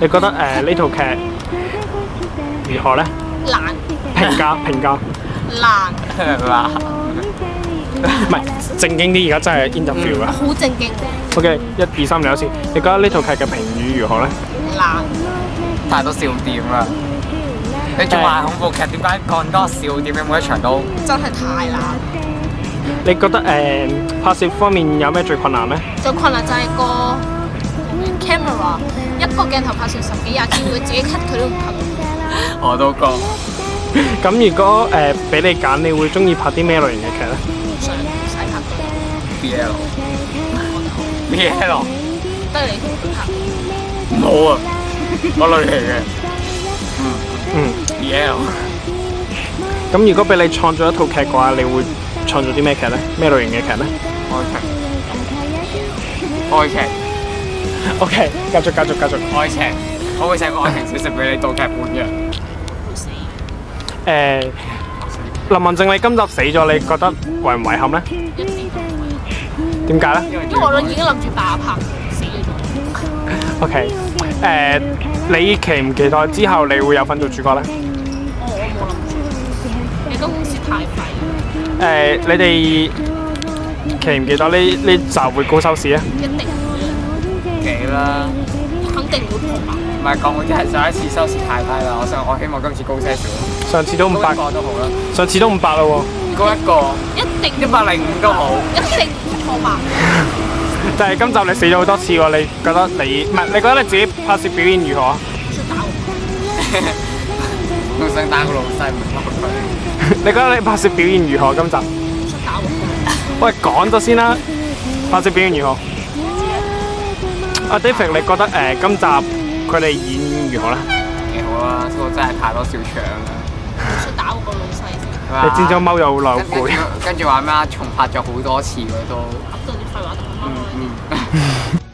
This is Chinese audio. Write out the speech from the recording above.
你觉得诶呢套剧如何咧？難评价评价。難 唔系正经啲，而家真系 interview 啊。好正经。O K，一、二、三，你好似你觉得呢套剧嘅评语如何咧？難，太多笑点啦。你仲埋恐怖剧，点解咁多笑点？每一场都。真系太難。你觉得诶拍摄方面有咩最困难咧？最困难就系個。一个镜头拍成十几廿佢自己 cut 佢都唔 c 我都覺。咁如果诶俾你拣，你会中意拍啲咩类型嘅剧咧？唔使拍 BL B L。得你拍。冇啊，我類型嘅。嗯嗯，BL。咁如果俾你创作一套剧嘅话，你会创作啲咩剧咧？咩类型嘅剧咧？爱劇。爱劇。O K，繼續繼續繼續開情，我會寫個愛情小劇俾你到劇本嘅。誒，林文正，你今集死咗，你覺得遺唔遺憾咧？點解咧？因為我已經諗住爆拍死。O K，誒，你期唔期待之後你會有份做主角咧？住。你哋期唔期待呢呢集會高收視咧？几啦？肯定唔会唔系讲，我真系上一次收视太低啦。我想我希望今次高些少。上次都五百，个都好啦。上次都五百啦喎，嗰一个一定一百零五都好，一定破万。就 系今集你死咗好多次喎，你觉得你唔系？你觉得你自己拍摄表现如何？想 打我！唔想打個老細唔出退。你觉得你拍摄表现如何？今集？喂，講咗先啦，拍摄表现如何？阿 David，你覺得誒今集佢哋演如何咧？幾好啊！不過真係太多小場啦。想打我個老細先。你尖咗踎又老攰。跟住話咩？啊？重拍咗好多次嘅都。啲嗯嗯。